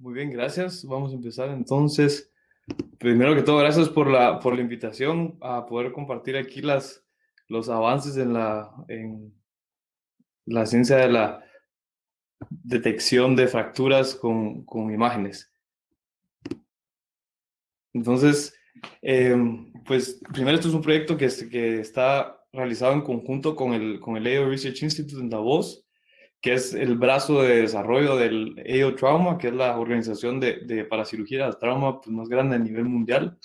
Muy bien, gracias. Vamos a empezar entonces. Primero que todo, gracias por la, por la invitación a poder compartir aquí las, los avances en la, en la ciencia de la detección de fracturas con, con imágenes. Entonces, eh, pues primero esto es un proyecto que, que está realizado en conjunto con el, con el AO Research Institute en Davos que es el brazo de desarrollo del AO Trauma, que es la organización de, de para cirugía de trauma pues, más grande a nivel mundial,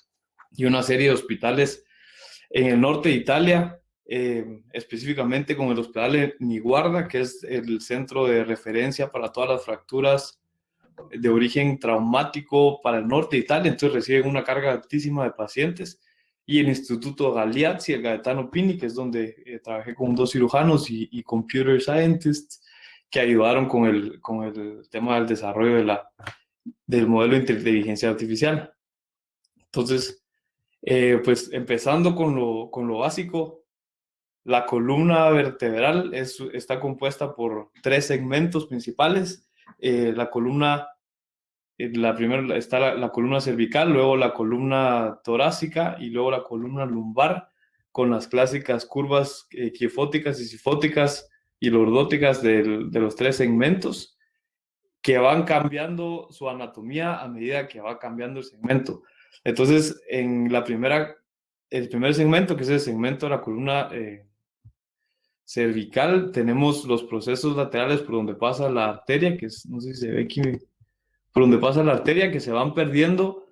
y una serie de hospitales en el norte de Italia, eh, específicamente con el hospital Niguarda, que es el centro de referencia para todas las fracturas de origen traumático para el norte de Italia, entonces reciben una carga altísima de pacientes, y el Instituto Galeazzi, el Gaetano Pini, que es donde eh, trabajé con dos cirujanos y, y computer scientists, que ayudaron con el, con el tema del desarrollo de la, del modelo de inteligencia artificial. Entonces, eh, pues empezando con lo, con lo básico, la columna vertebral es, está compuesta por tres segmentos principales. Eh, la columna, eh, la primera está la, la, columna cervical, luego la columna torácica y luego la columna lumbar con las clásicas curvas quiefóticas y sifóticas y lordóticas de los tres segmentos que van cambiando su anatomía a medida que va cambiando el segmento. Entonces, en la primera, el primer segmento, que es el segmento de la columna eh, cervical, tenemos los procesos laterales por donde pasa la arteria, que es, no sé si se ve aquí, por donde pasa la arteria, que se van perdiendo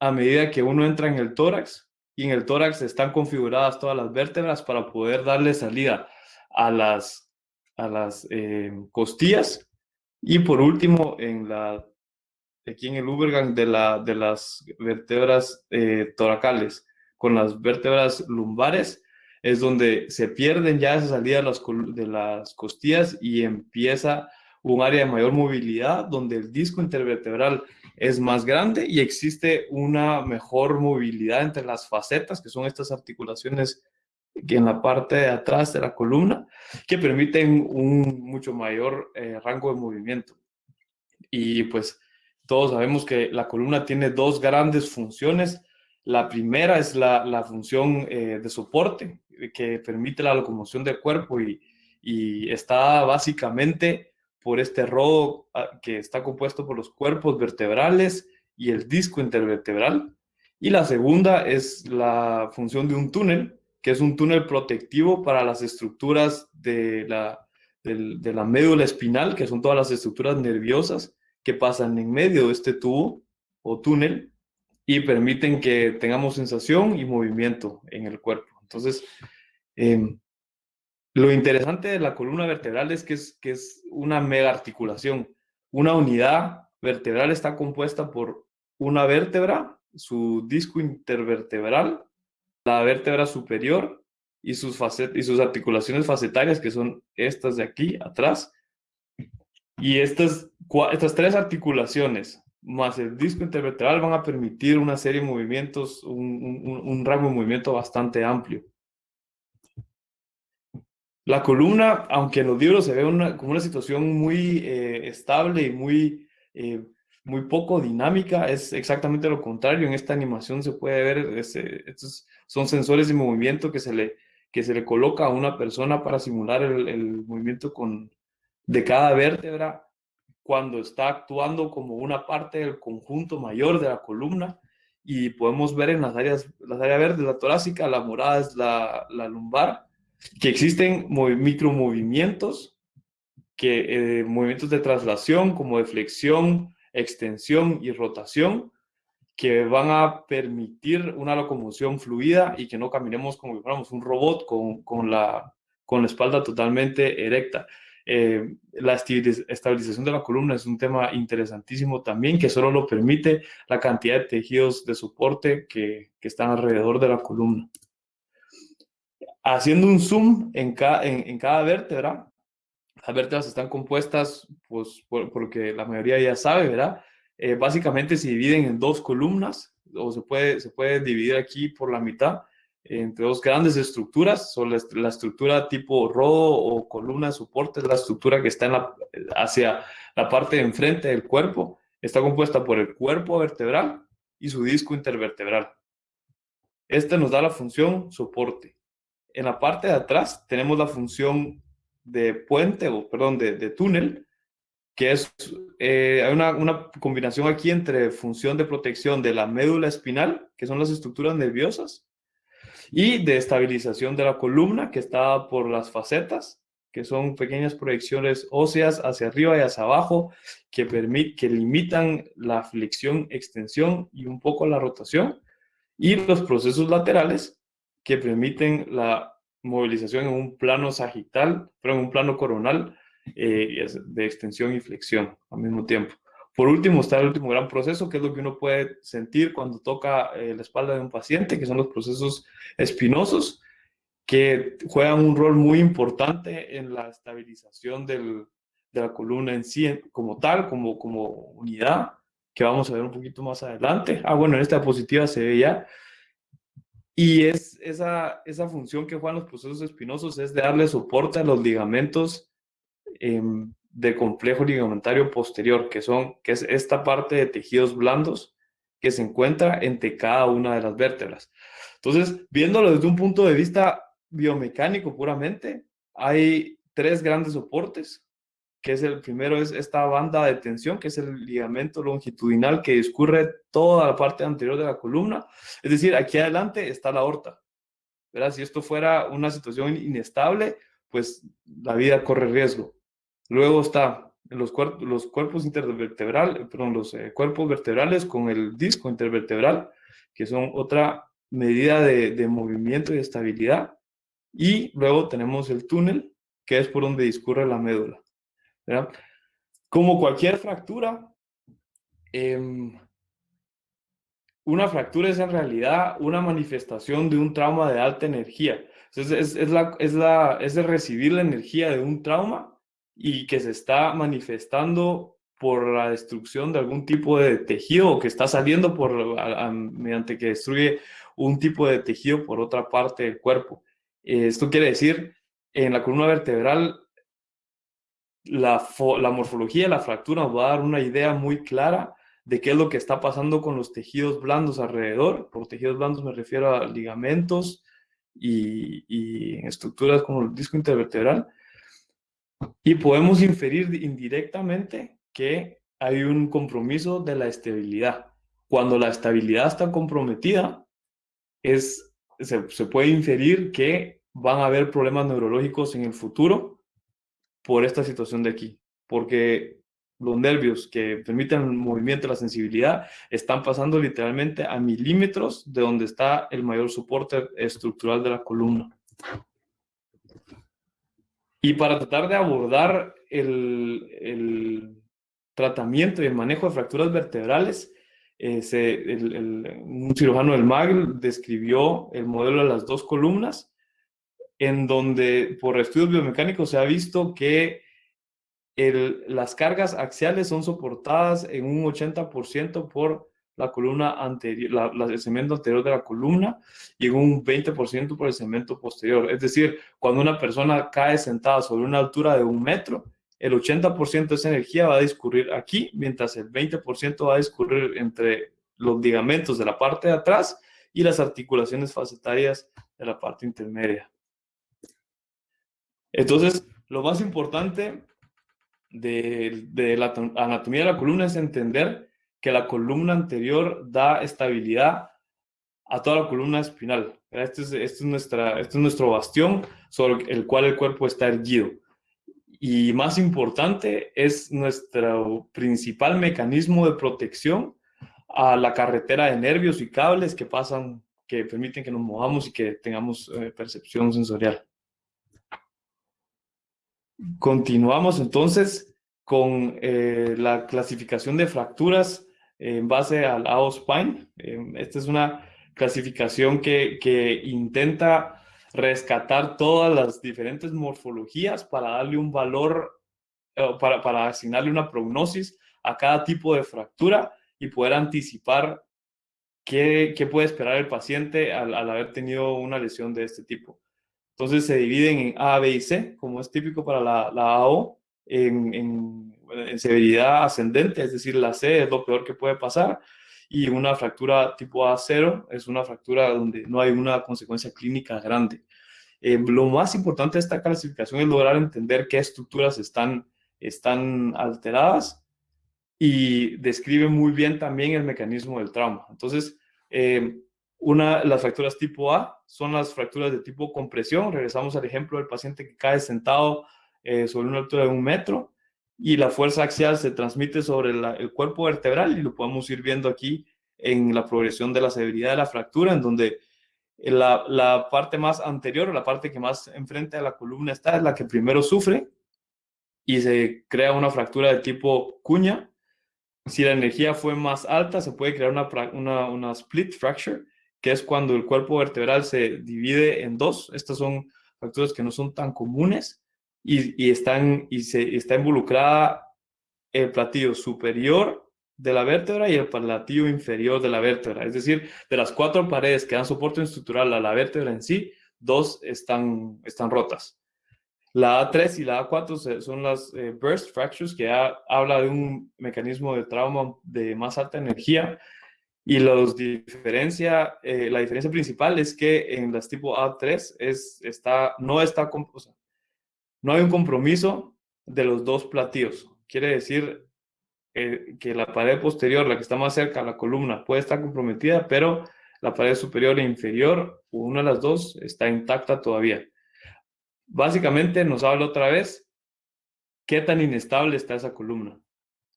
a medida que uno entra en el tórax, y en el tórax están configuradas todas las vértebras para poder darle salida a las a las eh, costillas. Y por último en la aquí en el Ubergang de, la, de las vértebras eh, toracales con las vértebras lumbares es donde se pierden ya esa salida las, de las costillas y empieza un área de mayor movilidad donde el disco intervertebral es más grande y existe una mejor movilidad entre las facetas, que son estas articulaciones en la parte de atrás de la columna que permiten un mucho mayor eh, rango de movimiento. Y pues todos sabemos que la columna tiene dos grandes funciones. La primera es la, la función eh, de soporte que permite la locomoción del cuerpo y, y está básicamente por este rodo ah, que está compuesto por los cuerpos vertebrales y el disco intervertebral. Y la segunda es la función de un túnel que es un túnel protectivo para las estructuras de la, de, la médula espinal, que son todas las estructuras nerviosas que pasan en medio de este tubo o túnel y permiten que tengamos sensación y movimiento en el cuerpo. Entonces, em, lo interesante de la columna vertebral es que, es que es una mega articulación. Una unidad vertebral está compuesta por una vértebra, su disco intervertebral, la vértebra superior y sus, facet y sus articulaciones facetarias, que son estas de aquí atrás. Y estas, estas tres articulaciones más el disco intervertebral van a permitir una serie de movimientos, un, un, rango de movimiento bastante amplio. La columna, aunque en los libros se ve una, como una situación muy eh, estable y muy eh, muy poco dinámica, es exactamente lo contrario. En esta animación se puede ver, estos son sensores de movimiento que se le, que se le coloca a una persona para simular el, el movimiento con, de cada vértebra cuando está actuando como una parte del conjunto mayor de la columna y podemos ver en las áreas, las áreas verdes, la torácica, la morada es la, la lumbar, que existen micromovimientos, que, eh, movimientos de traslación como de flexión, extensión y rotación que van a permitir una locomoción fluida y que no caminemos como si fuéramos un robot con, con, la, con la espalda totalmente erecta. Eh, la estabilización de la columna es un tema interesantísimo también, que solo lo permite la cantidad de tejidos de soporte que, que están alrededor de la columna. Haciendo un zoom en, ca, en, en cada vértebra, las vértebras están compuestas, pues, por, porque la mayoría ya sabe, ¿verdad? Eh, básicamente se dividen en dos columnas, o se puede, se puede dividir aquí por la mitad, entre dos grandes estructuras, son la, estructura tipo rodo o columna de soporte, es la estructura que está en la, hacia la parte de enfrente del cuerpo, está compuesta por el cuerpo vertebral y su disco intervertebral. Este nos da la función soporte. En la parte de atrás tenemos la función de puente, o perdón, de, túnel, que es eh, una, una, combinación aquí entre función de protección de la médula espinal, que son las estructuras nerviosas, y de estabilización de la columna, que está por las facetas, que son pequeñas proyecciones óseas hacia arriba y hacia abajo, que, que limitan la flexión, extensión y un poco la rotación, y los procesos laterales, que permiten la movilización en un plano sagital, pero en un plano coronal eh, de extensión y flexión al mismo tiempo. Por último está el último gran proceso, que es lo que uno puede sentir cuando toca eh, la espalda de un paciente, que son los procesos espinosos, que juegan un rol muy importante en la estabilización del, de la columna en sí como tal, como, como unidad, que vamos a ver un poquito más adelante. Ah, bueno, en esta diapositiva se ve ya. Y es esa, esa función que juegan los procesos espinosos es de darle soporte a los ligamentos eh, del complejo ligamentario posterior, que, son, que es esta parte de tejidos blandos que se encuentra entre cada una de las vértebras. Entonces, viéndolo desde un punto de vista biomecánico puramente, hay tres grandes soportes, que es el primero es esta banda de tensión, que es el ligamento longitudinal que discurre toda la parte anterior de la columna. Es decir, aquí adelante está la aorta. ¿verdad? Si esto fuera una situación inestable, pues la vida corre riesgo. Luego está los, cuerpos, los cuerpos intervertebrales, perdón, los eh, cuerpos vertebrales con el disco intervertebral, que son otra medida de, de movimiento y estabilidad. Y luego tenemos el túnel, que es por donde discurre la médula. Como cualquier fractura, em, una fractura es en realidad una manifestación de un trauma de alta energía. Es, es, la, es, la, es recibir la energía de un trauma y que se está manifestando por la destrucción de algún tipo de tejido o que está saliendo por, mediante que destruye un tipo de tejido por otra parte del cuerpo. esto quiere decir, en la columna vertebral, la, la morfología la fractura nos va a dar una idea muy clara de qué es lo que está pasando con los tejidos blandos alrededor. Por tejidos blandos me refiero a ligamentos y, estructuras como el disco intervertebral. Y podemos inferir indirectamente que hay un compromiso de la estabilidad. Cuando la estabilidad está comprometida, es, se, puede inferir que van a haber problemas neurológicos en el futuro por esta situación de aquí, porque los nervios que permiten el movimiento, la sensibilidad, están pasando literalmente a milímetros de donde está el mayor soporte estructural de la columna. Y para tratar de abordar el, el tratamiento y el manejo de fracturas vertebrales, eh, un cirujano del MAGL describió el modelo de las dos columnas, en donde por estudios biomecánicos se ha visto que el, las cargas axiales son soportadas en un 80% por la columna anterior, la, el cemento anterior de la columna y en un 20% por el cemento posterior. Es decir, cuando una persona cae sentada sobre una altura de un metro, el 80% de esa energía va a discurrir aquí, mientras el 20% va a discurrir entre los ligamentos de la parte de atrás y las articulaciones facetarias de la parte intermedia. Entonces, lo más importante de, la anatomía de la columna es entender que la columna anterior da estabilidad a toda la columna espinal. Este es, este es, nuestra, este es nuestro bastión sobre el cual el cuerpo está erguido. Y más importante, es nuestro principal mecanismo de protección a la carretera de nervios y cables que pasan, que permiten que nos movamos y que tengamos eh, percepción sensorial. Continuamos entonces con eh, la clasificación de fracturas en base al AOSPINE. Em, esta es una clasificación que, intenta rescatar todas las diferentes morfologías para darle un valor, eh, para, asignarle una prognosis a cada tipo de fractura y poder anticipar qué, puede esperar el paciente al, haber tenido una lesión de este tipo. Entonces se dividen en A, B y C, como es típico para la, la AO, en, en en severidad ascendente, es decir, la C es lo peor que puede pasar, y una fractura tipo A0 es una fractura donde no hay una consecuencia clínica grande. Eh, lo más importante de esta clasificación es lograr entender qué estructuras están, están alteradas y describe muy bien también el mecanismo del trauma. Entonces, eh, una, las fracturas tipo A son las fracturas de tipo compresión. Regresamos al ejemplo del paciente que cae sentado eh, sobre una altura de un metro y la fuerza axial se transmite sobre el cuerpo vertebral y lo podemos ir viendo aquí en la progresión de la severidad de la fractura, en donde la, la parte más anterior, la parte que más enfrente a la columna está, es la que primero sufre y se crea una fractura de tipo cuña. Si la energía fue más alta, se puede crear una, una, una split fracture, que es cuando el cuerpo vertebral se divide en dos. Estas son fracturas que no son tan comunes y, y, están, y se, está involucrada el platillo superior de la vértebra y el platillo inferior de la vértebra. Es decir, de las cuatro paredes que dan soporte estructural a la vértebra en sí, dos están, están rotas. La A3 y la A4 son las eh, burst fractures, que habla de un mecanismo de trauma de más alta energía. Y los diferencia, eh, la diferencia principal es que en las tipo A3 es, está, no, está, no hay un compromiso de los dos platillos. Quiere decir, eh, que la pared posterior, la que está más cerca a la columna, puede estar comprometida, pero la pared superior e inferior, una de las dos, está intacta todavía. Básicamente nos habla otra vez qué tan inestable está esa columna.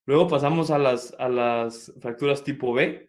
Luego pasamos a las, a las fracturas tipo B.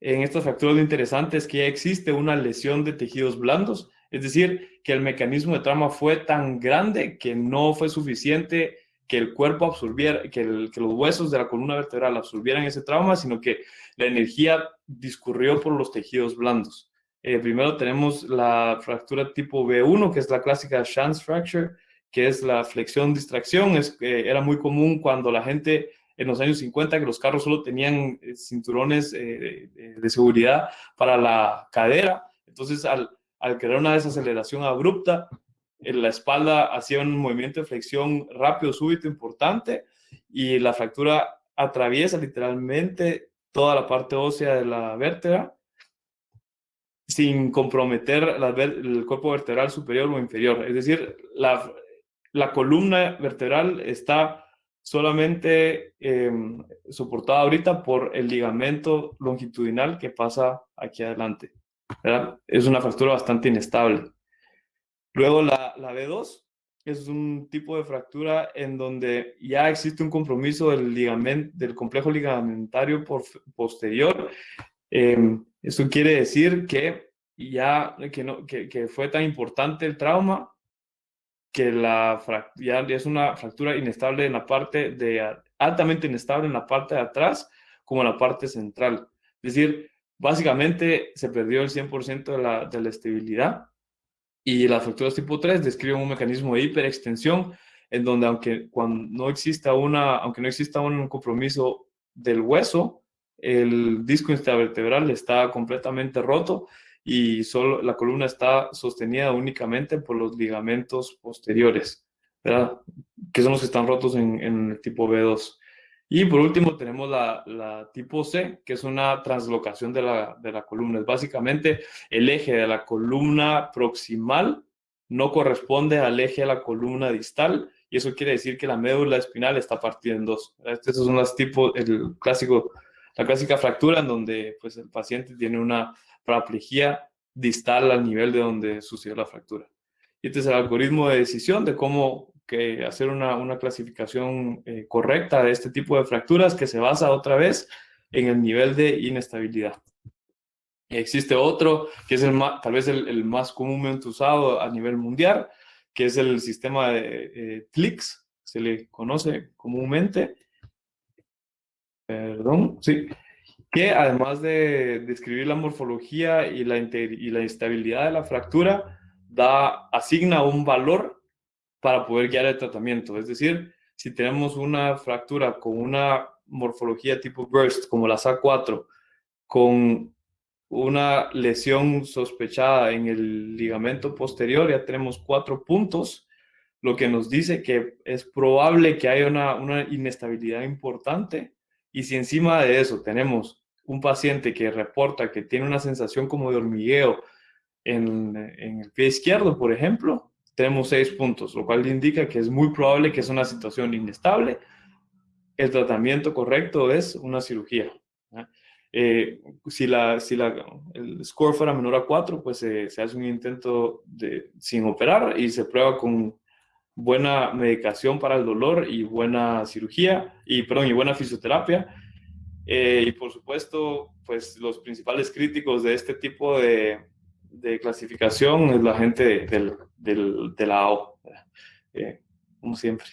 En estas fracturas lo interesante es que ya existe una lesión de tejidos blandos, es decir, que el mecanismo de trauma fue tan grande que no fue suficiente que el cuerpo absorbiera, que, los huesos de la columna vertebral absorbieran ese trauma, sino que la energía discurrió por los tejidos blandos. Eh, primero tenemos la fractura tipo B1, que es la clásica chance fracture, que es la flexión-distracción. Es, era muy común cuando la gente en los años 50, que los carros solo tenían eh, cinturones eh, de seguridad para la cadera. Entonces, al, al crear una desaceleración abrupta, en la espalda hacía un movimiento de flexión rápido, súbito, importante, y la fractura atraviesa literalmente toda la parte ósea de la vértebra sin comprometer el cuerpo vertebral superior o inferior. Es decir, la, la columna vertebral está solamente em, soportada ahorita por el ligamento longitudinal que pasa aquí adelante. Es una fractura bastante inestable. Luego la, la B2 es un tipo de fractura en donde ya existe un compromiso del, ligamento, del complejo ligamentario posterior. Em, eso quiere decir que ya que, no, que, que, fue tan importante el trauma que la ya es una fractura inestable en la parte de altamente inestable en la parte de atrás como en la parte central. Es decir, básicamente se perdió el 100% de la, de la estabilidad y las fracturas tipo 3 describen un mecanismo de hiperextensión en donde aunque cuando no exista una, aunque no exista un compromiso del hueso, el disco intervertebral está completamente roto y solo la columna está sostenida únicamente por los ligamentos posteriores, que son los que están rotos en, el tipo B2. Y por último tenemos la, la, tipo C, que es una translocación de la, de la columna. Es básicamente el eje de la columna proximal no corresponde al eje de la columna distal y eso quiere decir que la médula espinal está partida en dos. Estos son los tipos, el clásico, la clásica fractura en donde pues, el paciente tiene una paraplegia distal al nivel de donde sucedió la fractura. Y este es el algoritmo de decisión de cómo que hacer una, una clasificación eh, correcta de este tipo de fracturas que se basa otra vez en el nivel de inestabilidad. Existe otro que es el tal vez el, más comúnmente usado a nivel mundial, que es el sistema de eh, TLIX, se le conoce comúnmente. Perdón, sí. Que además de describir la morfología y la, y la de la fractura, da, asigna un valor para poder guiar el tratamiento. Es decir, si tenemos una fractura con una morfología tipo burst, como la SA4, con una lesión sospechada en el ligamento posterior, ya tenemos cuatro puntos lo que nos dice que es probable que haya una, una inestabilidad importante y si encima de eso tenemos un paciente que reporta que tiene una sensación como de hormigueo en, el pie izquierdo, por ejemplo, tenemos seis puntos, lo cual indica que es muy probable que es una situación inestable. El tratamiento correcto es una cirugía. Eh, si la, si la, el score fuera menor a 4, pues se hace un intento de, sin operar y se prueba con buena medicación para el dolor y buena cirugía, y, perdón, y buena fisioterapia. Eh, y por supuesto, pues los principales críticos de este tipo de, de clasificación es la gente del, del, de la AO, eh, como siempre.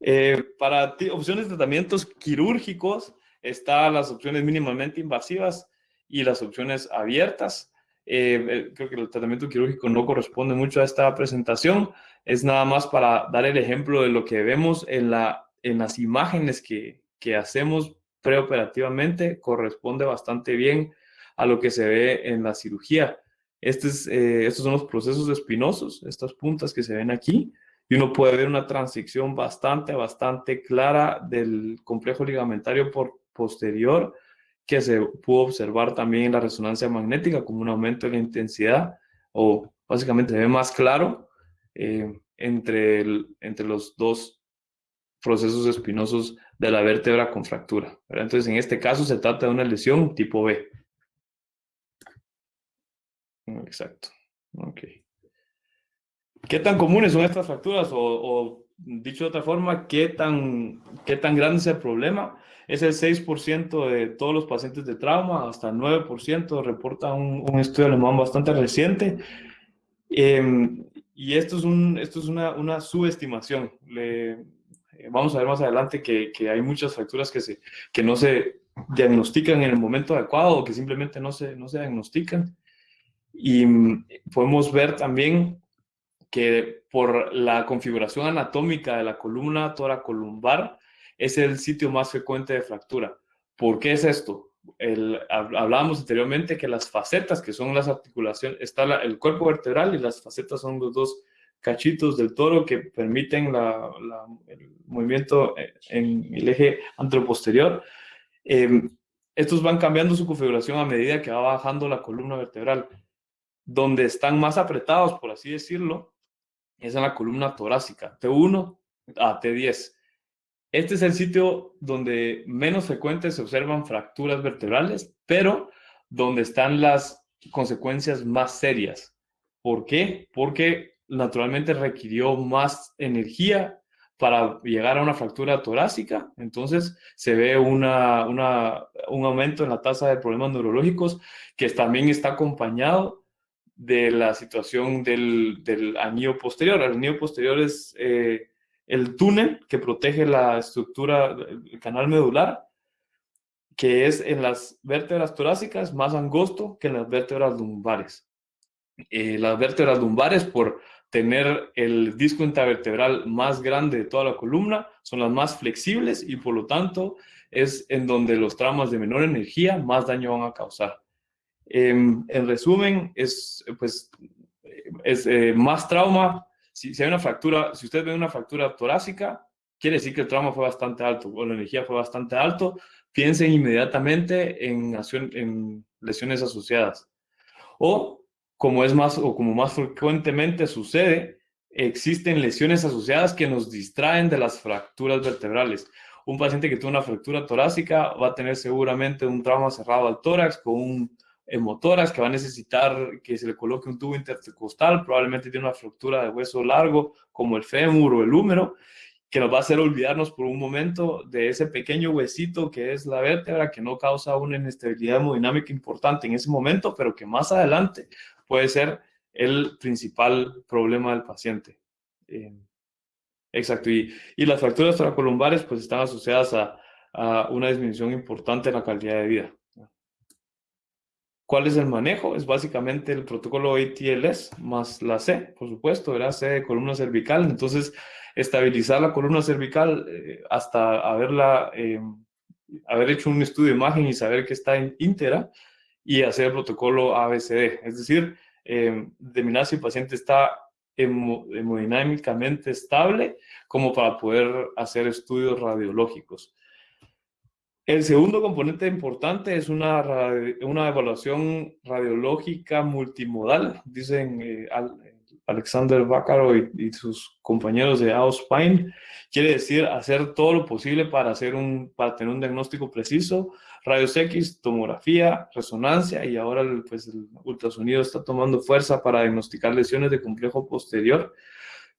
Eh, para opciones de tratamientos quirúrgicos, están las opciones mínimamente invasivas y las opciones abiertas. Creo que el tratamiento quirúrgico no corresponde mucho a esta presentación, es nada más para dar el ejemplo de lo que vemos en, la, en las imágenes que, que hacemos preoperativamente, corresponde bastante bien a lo que se ve en la cirugía. Este es, eh, estos son los procesos espinosos, estas puntas que se ven aquí, y uno puede ver una transición bastante, bastante clara del complejo ligamentario por posterior que se pudo observar también en la resonancia magnética como un aumento en la intensidad o básicamente se ve más claro eh, entre, entre los dos procesos espinosos de la vértebra con fractura. Entonces, en este caso se trata de una lesión tipo B. Exacto. Ok. ¿Qué tan comunes son estas fracturas? O, dicho de otra forma, ¿qué tan, ¿qué tan grande es el problema? Es el 6% de todos los pacientes de trauma, hasta el 9% reporta un, un estudio alemán bastante reciente. Eh, y esto es, un, esto es una, una subestimación. Le, eh, vamos a ver más adelante que, que, hay muchas fracturas que, se, que no se diagnostican en el momento adecuado o que simplemente no se, no se diagnostican. Y mm, podemos ver también que por la configuración anatómica de la columna toracolumbar es el sitio más frecuente de fractura. ¿Por qué es esto? el, hablábamos anteriormente que las facetas, que son las articulaciones, está el cuerpo vertebral y las facetas son los dos cachitos del toro que permiten la, el movimiento en el eje anteroposterior. Eh, estos van cambiando su configuración a medida que va bajando la columna vertebral. Donde están más apretados, por así decirlo, es en la columna torácica, T1 a T10. Este es el sitio donde menos frecuentes se observan fracturas vertebrales, pero donde están las consecuencias más serias. ¿Por qué? Porque naturalmente requirió más energía para llegar a una fractura torácica. Entonces se ve una, un aumento en la tasa de problemas neurológicos que también está acompañado de la situación del, del anillo posterior. El anillo posterior es... Eh, el túnel que protege la estructura, el canal medular, que es en las vértebras torácicas más angosto que en las vértebras lumbares. Eh, las vértebras lumbares, por tener el disco intervertebral más grande de toda la columna, son las más flexibles y por lo tanto es en donde los traumas de menor energía más daño van a causar. Em, en resumen, es, pues, es eh, más trauma si, hay una fractura, si usted ve una fractura torácica, quiere decir que el trauma fue bastante alto o la energía fue bastante alto, piensen inmediatamente en, en lesiones asociadas. O, como es más, o como más frecuentemente sucede, existen lesiones asociadas que nos distraen de las fracturas vertebrales. Un paciente que tuvo una fractura torácica va a tener seguramente un trauma cerrado al tórax con un motoras que va a necesitar que se le coloque un tubo intercostal, probablemente tiene una fractura de hueso largo como el fémur o el húmero, que nos va a hacer olvidarnos por un momento de ese pequeño huesito que es la vértebra, que no causa una inestabilidad hemodinámica importante en ese momento, pero que más adelante puede ser el principal problema del paciente. Eh, exacto, y, y, las fracturas toracolumbares pues están asociadas a, a una disminución importante en la calidad de vida. ¿Cuál es el manejo? Es básicamente el protocolo ATLS más la C, por supuesto, era C de columna cervical. Entonces, estabilizar la columna cervical eh, hasta haberla, em, haber hecho un estudio de imagen y saber que está íntegra y hacer el protocolo ABCD. Es decir, eh, determinar si el paciente está hemodinámicamente estable como para poder hacer estudios radiológicos. El segundo componente importante es una, una evaluación radiológica multimodal, dicen eh, Alexander Bacaro y, sus compañeros de Auspine. Quiere decir hacer todo lo posible para, hacer un, para tener un diagnóstico preciso, rayos X, tomografía, resonancia y ahora pues, el ultrasonido está tomando fuerza para diagnosticar lesiones de complejo posterior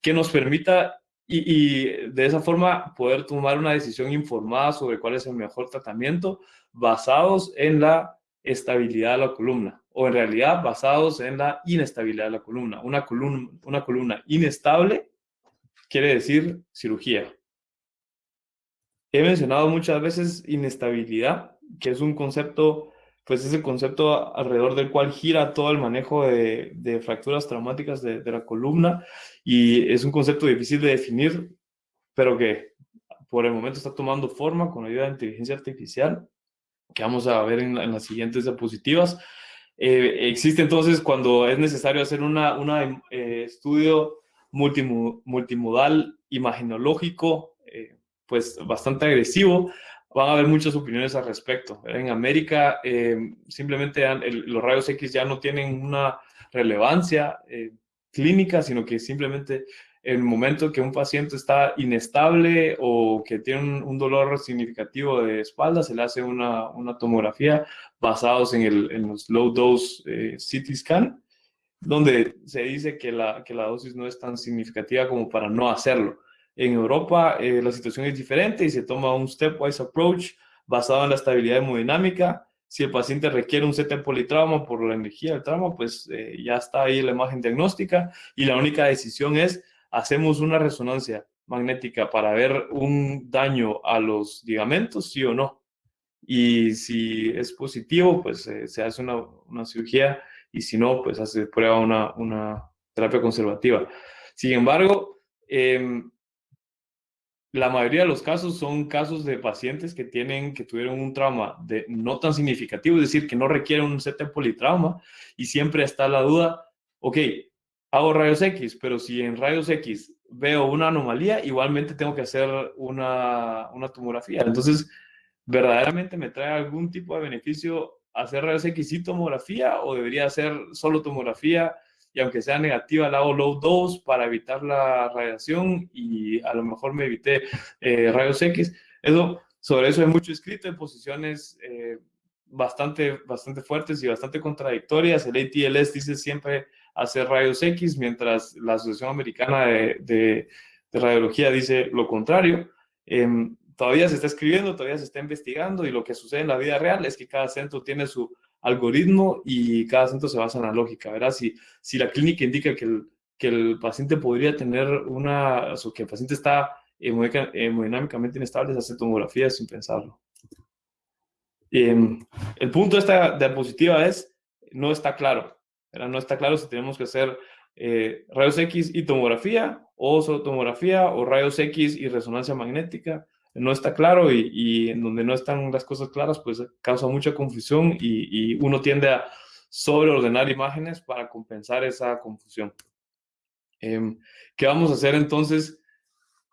que nos permita y, de esa forma poder tomar una decisión informada sobre cuál es el mejor tratamiento basados en la estabilidad de la columna o en realidad basados en la inestabilidad de la columna. Una columna, una columna inestable quiere decir cirugía. He mencionado muchas veces inestabilidad, que es un concepto, pues es el concepto alrededor del cual gira todo el manejo de, fracturas traumáticas de, la columna y es un concepto difícil de definir, pero que por el momento está tomando forma con ayuda de inteligencia artificial, que vamos a ver en, las siguientes diapositivas. Eh, existe entonces cuando es necesario hacer un una, eh, estudio multimodal imaginológico, eh, pues bastante agresivo, van a haber muchas opiniones al respecto. En América simplemente los rayos X ya no tienen una relevancia clínica, sino que simplemente en el momento que un paciente está inestable o que tiene un, dolor significativo de espalda, se le hace una, una tomografía basados en, el, en, los low dose eh, CT scan, donde se dice que la, que la dosis no es tan significativa como para no hacerlo. En Europa eh, la situación es diferente y se toma un stepwise approach basado en la estabilidad hemodinámica si el paciente requiere un CT politrauma por la energía del trauma, pues eh, ya está ahí la imagen diagnóstica y la única decisión es, hacemos una resonancia magnética para ver un daño a los ligamentos, sí o no. Y si es positivo, pues eh, se hace una, una, cirugía y si no, pues hace prueba una, una terapia conservativa. Sin embargo, eh, la mayoría de los casos son casos de pacientes que tienen, que tuvieron un trauma de, no tan significativo, es decir, que no requieren un CT politrauma y siempre está la duda, ok, hago rayos X, pero si en rayos X veo una anomalía, igualmente tengo que hacer una, una tomografía. Entonces, ¿verdaderamente me trae algún tipo de beneficio hacer rayos X y tomografía o debería hacer solo tomografía? Y aunque sea negativa, la hago low dose para evitar la radiación y a lo mejor me evité eh, rayos X. Eso, sobre eso hay mucho escrito en posiciones eh, bastante, bastante fuertes y bastante contradictorias. El ATLS dice siempre hacer rayos X, mientras la Asociación Americana de, de, Radiología dice lo contrario. Em, todavía se está escribiendo, todavía se está investigando y lo que sucede en la vida real es que cada centro tiene su algoritmo y cada centro se basa en la lógica, ¿verdad? Si, si la clínica indica que el, que el paciente podría tener una, o que el paciente está hemodinámicamente inestable, se hace tomografía sin pensarlo. Em, el punto de esta diapositiva es, no está claro, ¿verdad? No está claro si tenemos que hacer eh, rayos X y tomografía, o solo tomografía, o rayos X y resonancia magnética, no está claro y, en donde no están las cosas claras, pues causa mucha confusión y, uno tiende a sobreordenar imágenes para compensar esa confusión. Em, ¿Qué vamos a hacer entonces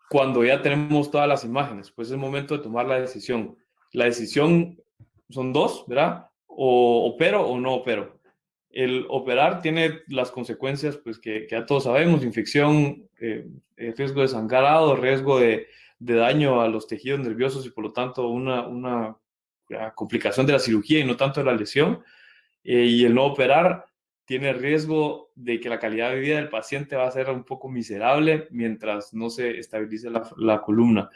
cuando ya tenemos todas las imágenes? Pues es el momento de tomar la decisión. La decisión son dos, ¿verdad? O opero o no opero. El operar tiene las consecuencias pues, que, ya todos sabemos, infección, eh, eh, riesgo de sangrado, riesgo de, de daño a los tejidos nerviosos y por lo tanto una, una complicación de la cirugía y no tanto de la lesión. Eh, y el no operar tiene riesgo de que la calidad de vida del paciente va a ser un poco miserable mientras no se estabilice la, la columna.